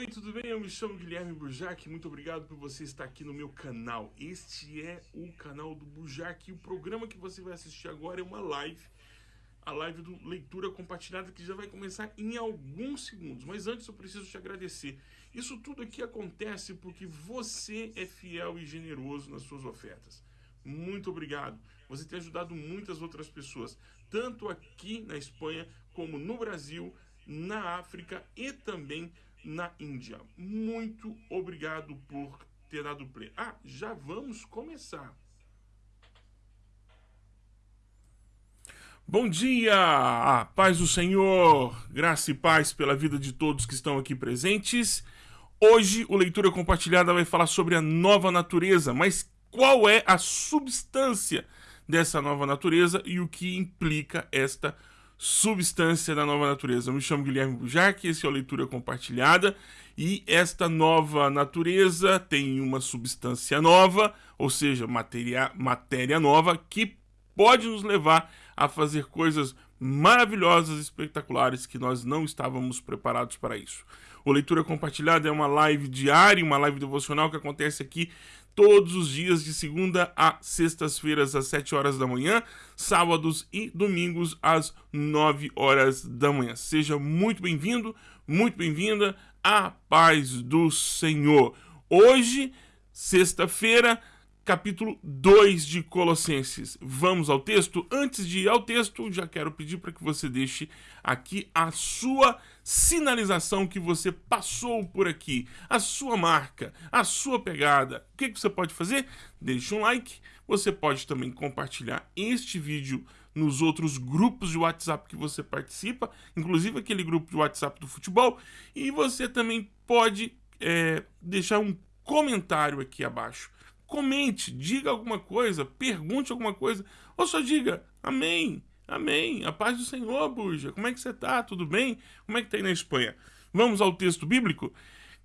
Oi, tudo bem? Eu me chamo Guilherme Burjac. Muito obrigado por você estar aqui no meu canal. Este é o canal do Burjac e o programa que você vai assistir agora é uma live. A live do Leitura Compartilhada que já vai começar em alguns segundos. Mas antes eu preciso te agradecer. Isso tudo aqui acontece porque você é fiel e generoso nas suas ofertas. Muito obrigado. Você tem ajudado muitas outras pessoas, tanto aqui na Espanha como no Brasil, na África e também na Índia. Muito obrigado por ter dado play. Ah, já vamos começar. Bom dia, a paz do Senhor, graça e paz pela vida de todos que estão aqui presentes. Hoje o Leitura Compartilhada vai falar sobre a nova natureza, mas qual é a substância dessa nova natureza e o que implica esta substância da nova natureza. Eu me chamo Guilherme Bujarque, esse é o Leitura Compartilhada, e esta nova natureza tem uma substância nova, ou seja, matéria, matéria nova, que pode nos levar a fazer coisas maravilhosas, espetaculares, que nós não estávamos preparados para isso. O Leitura Compartilhada é uma live diária, uma live devocional que acontece aqui todos os dias de segunda a sextas-feiras às 7 horas da manhã, sábados e domingos às 9 horas da manhã. Seja muito bem-vindo, muito bem-vinda à paz do Senhor. Hoje, sexta-feira, capítulo 2 de Colossenses. Vamos ao texto? Antes de ir ao texto, já quero pedir para que você deixe aqui a sua sinalização que você passou por aqui, a sua marca, a sua pegada. O que, que você pode fazer? Deixe um like. Você pode também compartilhar este vídeo nos outros grupos de WhatsApp que você participa, inclusive aquele grupo de WhatsApp do futebol. E você também pode é, deixar um comentário aqui abaixo comente, diga alguma coisa, pergunte alguma coisa, ou só diga amém, amém, a paz do Senhor, Buja, como é que você tá? Tudo bem? Como é que tá aí na Espanha? Vamos ao texto bíblico?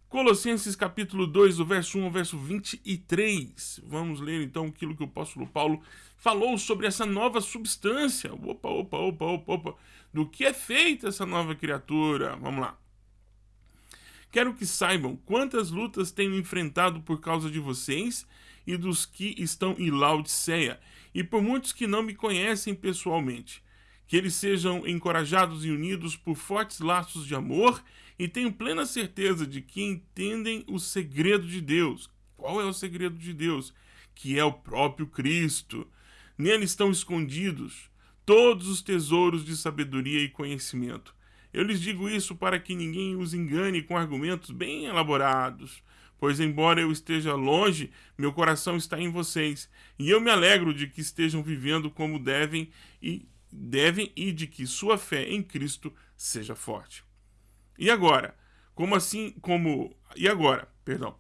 Colossenses capítulo 2, do verso 1 ao verso 23. Vamos ler então aquilo que o apóstolo Paulo falou sobre essa nova substância. Opa, opa, opa, opa, opa. Do que é feita essa nova criatura? Vamos lá. Quero que saibam quantas lutas tenho enfrentado por causa de vocês e dos que estão em Laodiceia, e por muitos que não me conhecem pessoalmente. Que eles sejam encorajados e unidos por fortes laços de amor e tenho plena certeza de que entendem o segredo de Deus. Qual é o segredo de Deus? Que é o próprio Cristo. Nele estão escondidos todos os tesouros de sabedoria e conhecimento. Eu lhes digo isso para que ninguém os engane com argumentos bem elaborados pois embora eu esteja longe, meu coração está em vocês, e eu me alegro de que estejam vivendo como devem e devem e de que sua fé em Cristo seja forte. E agora, como assim como e agora, perdão.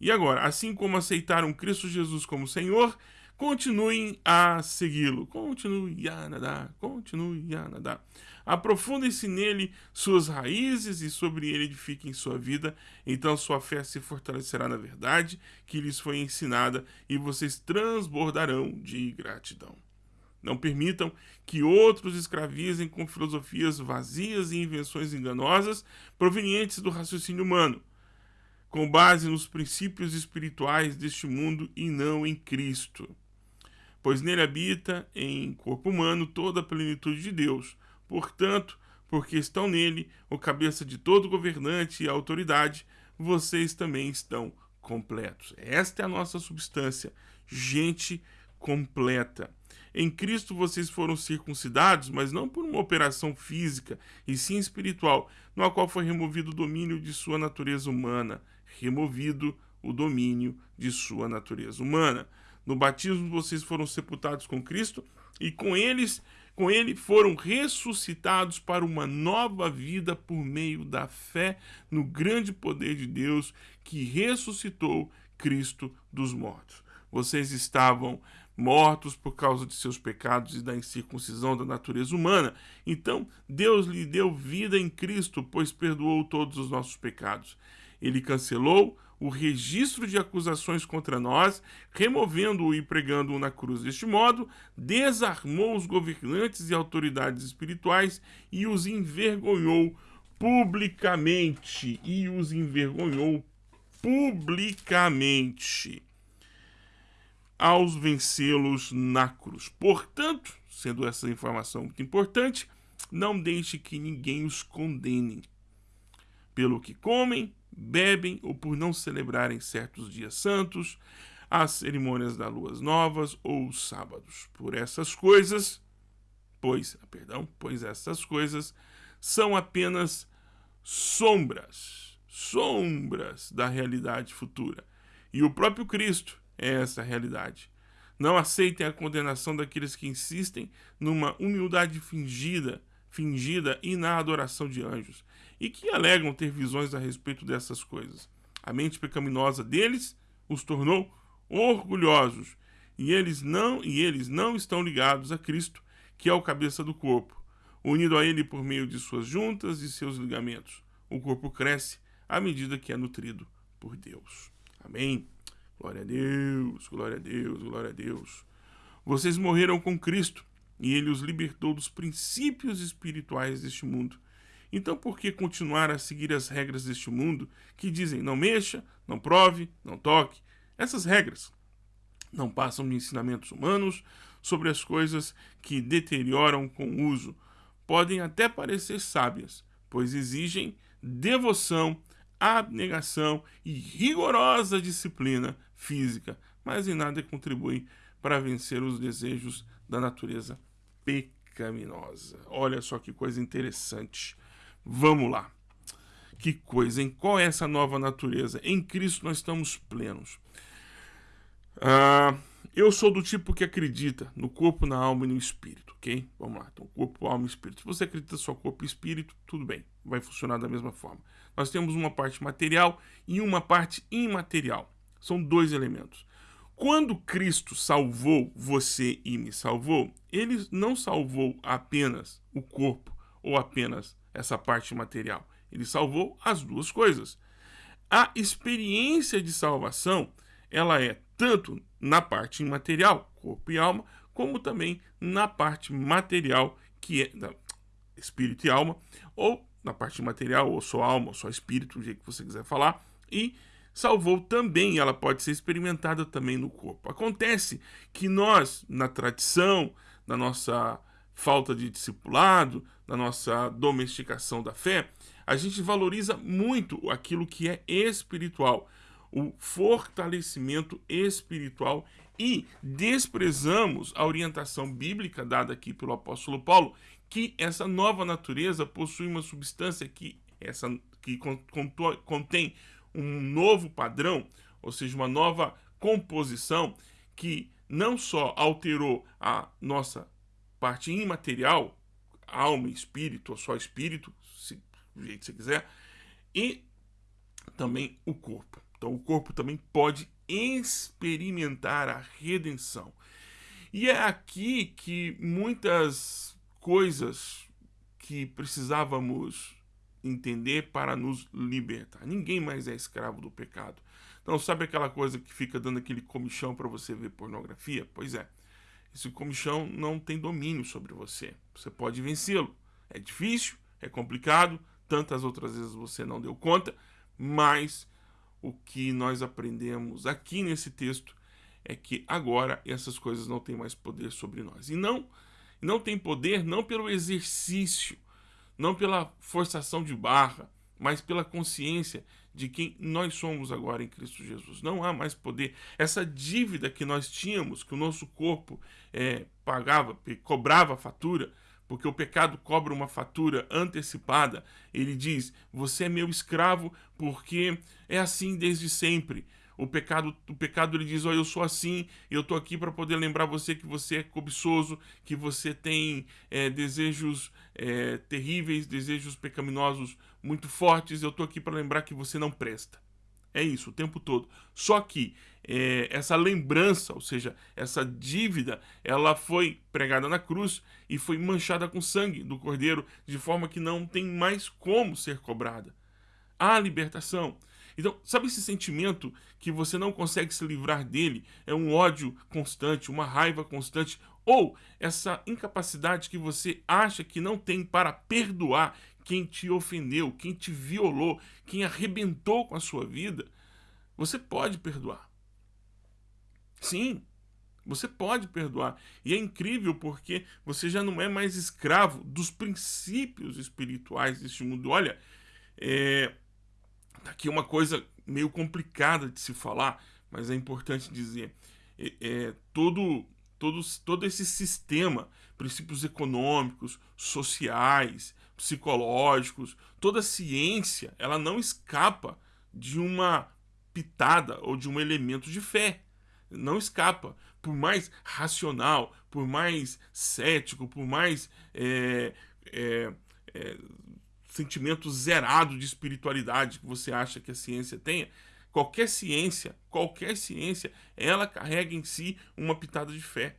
E agora, assim como aceitaram Cristo Jesus como Senhor, continuem a segui-lo. Continue a nadar, continue a nadar. Aprofundem-se nele suas raízes e sobre ele edifiquem sua vida. Então sua fé se fortalecerá na verdade que lhes foi ensinada e vocês transbordarão de gratidão. Não permitam que outros escravizem com filosofias vazias e invenções enganosas provenientes do raciocínio humano, com base nos princípios espirituais deste mundo e não em Cristo pois nele habita, em corpo humano, toda a plenitude de Deus. Portanto, porque estão nele, o cabeça de todo governante e autoridade, vocês também estão completos. Esta é a nossa substância, gente completa. Em Cristo vocês foram circuncidados, mas não por uma operação física, e sim espiritual, no qual foi removido o domínio de sua natureza humana, removido o domínio de sua natureza humana. No batismo vocês foram sepultados com Cristo e com eles, com ele foram ressuscitados para uma nova vida por meio da fé no grande poder de Deus que ressuscitou Cristo dos mortos. Vocês estavam mortos por causa de seus pecados e da incircuncisão da natureza humana. Então, Deus lhe deu vida em Cristo, pois perdoou todos os nossos pecados. Ele cancelou o registro de acusações contra nós, removendo-o e pregando-o na cruz. Deste modo, desarmou os governantes e autoridades espirituais e os envergonhou publicamente e os envergonhou publicamente aos vencê-los na cruz. Portanto, sendo essa informação muito importante, não deixe que ninguém os condene pelo que comem, bebem ou por não celebrarem certos dias santos, as cerimônias das luas novas ou os sábados. Por essas coisas, pois, perdão, pois essas coisas são apenas sombras, sombras da realidade futura. E o próprio Cristo é essa realidade. Não aceitem a condenação daqueles que insistem numa humildade fingida, fingida e na adoração de anjos, e que alegam ter visões a respeito dessas coisas. A mente pecaminosa deles os tornou orgulhosos, e eles não e eles não estão ligados a Cristo, que é o cabeça do corpo, unido a ele por meio de suas juntas e seus ligamentos. O corpo cresce à medida que é nutrido por Deus. Amém. Glória a Deus, glória a Deus, glória a Deus. Vocês morreram com Cristo e ele os libertou dos princípios espirituais deste mundo. Então, por que continuar a seguir as regras deste mundo que dizem não mexa, não prove, não toque? Essas regras não passam de ensinamentos humanos sobre as coisas que deterioram com o uso. Podem até parecer sábias, pois exigem devoção, abnegação e rigorosa disciplina física, mas em nada contribuem para vencer os desejos da natureza pecaminosa. Olha só que coisa interessante. Vamos lá. Que coisa, em qual é essa nova natureza? Em Cristo nós estamos plenos. Ah, eu sou do tipo que acredita no corpo, na alma e no espírito, ok? Vamos lá, então corpo, alma e espírito. Se você acredita só corpo e espírito, tudo bem, vai funcionar da mesma forma. Nós temos uma parte material e uma parte imaterial. São dois elementos. Quando Cristo salvou você e me salvou, ele não salvou apenas o corpo ou apenas essa parte material. Ele salvou as duas coisas. A experiência de salvação, ela é tanto na parte imaterial, corpo e alma, como também na parte material, que é da espírito e alma, ou na parte material, ou só alma, ou só espírito, do jeito que você quiser falar, e salvou também, ela pode ser experimentada também no corpo. Acontece que nós, na tradição, na nossa falta de discipulado, na nossa domesticação da fé, a gente valoriza muito aquilo que é espiritual, o fortalecimento espiritual e desprezamos a orientação bíblica dada aqui pelo apóstolo Paulo, que essa nova natureza possui uma substância que, essa, que contém um novo padrão, ou seja, uma nova composição que não só alterou a nossa parte imaterial, alma, espírito, ou só espírito, se, do jeito que você quiser, e também o corpo. Então o corpo também pode experimentar a redenção. E é aqui que muitas coisas que precisávamos entender para nos libertar. Ninguém mais é escravo do pecado. Então, sabe aquela coisa que fica dando aquele comichão para você ver pornografia? Pois é, esse comichão não tem domínio sobre você. Você pode vencê-lo. É difícil, é complicado, tantas outras vezes você não deu conta, mas o que nós aprendemos aqui nesse texto é que agora essas coisas não têm mais poder sobre nós. E não, não tem poder não pelo exercício não pela forçação de barra, mas pela consciência de quem nós somos agora em Cristo Jesus. Não há mais poder. Essa dívida que nós tínhamos, que o nosso corpo é, pagava, cobrava fatura, porque o pecado cobra uma fatura antecipada. Ele diz: Você é meu escravo porque é assim desde sempre. O pecado, o pecado ele diz: "Ó, oh, eu sou assim, eu tô aqui para poder lembrar você que você é cobiçoso, que você tem é, desejos é, terríveis, desejos pecaminosos muito fortes. Eu tô aqui para lembrar que você não presta." É isso o tempo todo. Só que é, essa lembrança, ou seja, essa dívida, ela foi pregada na cruz e foi manchada com sangue do cordeiro, de forma que não tem mais como ser cobrada. Há libertação. Então, sabe esse sentimento que você não consegue se livrar dele? É um ódio constante, uma raiva constante, ou essa incapacidade que você acha que não tem para perdoar, quem te ofendeu, quem te violou, quem arrebentou com a sua vida, você pode perdoar. Sim, você pode perdoar. E é incrível porque você já não é mais escravo dos princípios espirituais deste mundo. Olha, é, tá aqui uma coisa meio complicada de se falar, mas é importante dizer. É, é, todo, todo, todo esse sistema, princípios econômicos, sociais, psicológicos, toda ciência, ela não escapa de uma pitada ou de um elemento de fé. Não escapa. Por mais racional, por mais cético, por mais é, é, é, sentimento zerado de espiritualidade que você acha que a ciência tenha, qualquer ciência, qualquer ciência, ela carrega em si uma pitada de fé.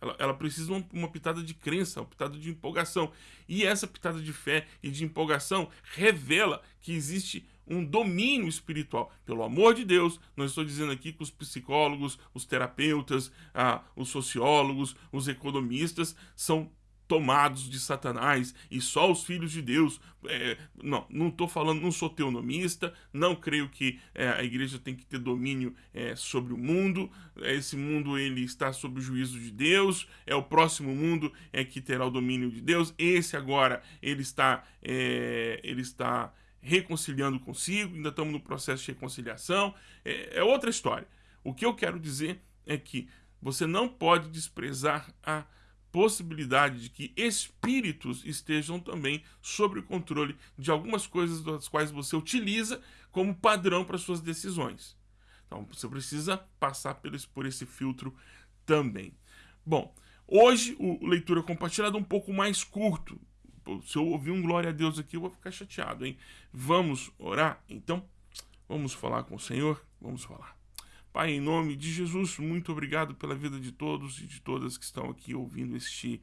Ela, ela precisa de uma, uma, pitada de crença, uma pitada de empolgação. E essa pitada de fé e de empolgação revela que existe um domínio espiritual. Pelo amor de Deus, não estou dizendo aqui que os psicólogos, os terapeutas, ah, os sociólogos, os economistas são tomados de Satanás e só os filhos de Deus. É, não, não estou falando, não sou teonomista, não creio que é, a igreja tem que ter domínio é, sobre o mundo. Esse mundo ele está sob o juízo de Deus. É o próximo mundo é que terá o domínio de Deus. Esse agora ele está, é, ele está reconciliando consigo. Ainda estamos no processo de reconciliação. é, é outra história. O que eu quero dizer é que você não pode desprezar a possibilidade de que espíritos estejam também sob o controle de algumas coisas das quais você utiliza como padrão para suas decisões. Então você precisa passar por esse filtro também. Bom, hoje o leitura compartilhada é um pouco mais curto. Se eu ouvir um glória a Deus aqui, eu vou ficar chateado, hein? Vamos orar? Então, vamos falar com o Senhor? Vamos falar. Pai, em nome de Jesus, muito obrigado pela vida de todos e de todas que estão aqui ouvindo este,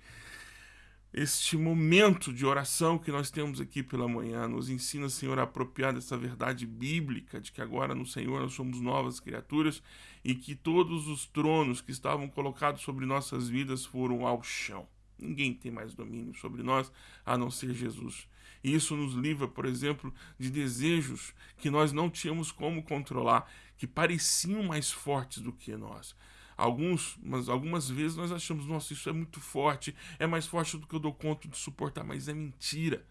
este momento de oração que nós temos aqui pela manhã. Nos ensina, Senhor, a apropriar dessa verdade bíblica de que agora no Senhor nós somos novas criaturas e que todos os tronos que estavam colocados sobre nossas vidas foram ao chão. Ninguém tem mais domínio sobre nós a não ser Jesus. E isso nos livra, por exemplo, de desejos que nós não tínhamos como controlar, que pareciam mais fortes do que nós. Alguns, mas algumas vezes nós achamos, nossa, isso é muito forte, é mais forte do que eu dou conta de suportar, mas é mentira.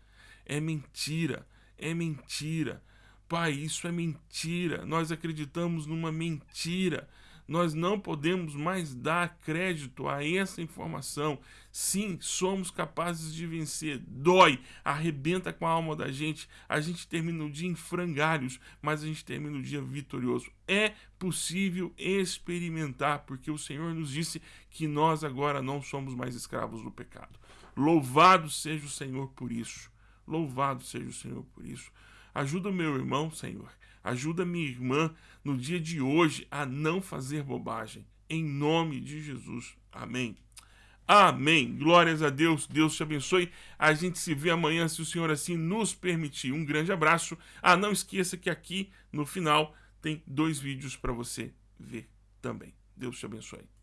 É mentira. É mentira. Pai, isso é mentira. Nós acreditamos numa mentira. Nós não podemos mais dar crédito a essa informação. Sim, somos capazes de vencer. Dói, arrebenta com a alma da gente. A gente termina o dia em frangalhos, mas a gente termina o dia vitorioso. É possível experimentar, porque o Senhor nos disse que nós agora não somos mais escravos do pecado. Louvado seja o Senhor por isso. Louvado seja o Senhor por isso. Ajuda o meu irmão, Senhor Ajuda minha irmã no dia de hoje a não fazer bobagem. Em nome de Jesus. Amém. Amém. Glórias a Deus. Deus te abençoe. A gente se vê amanhã, se o Senhor assim nos permitir. Um grande abraço. Ah, não esqueça que aqui no final tem dois vídeos para você ver também. Deus te abençoe.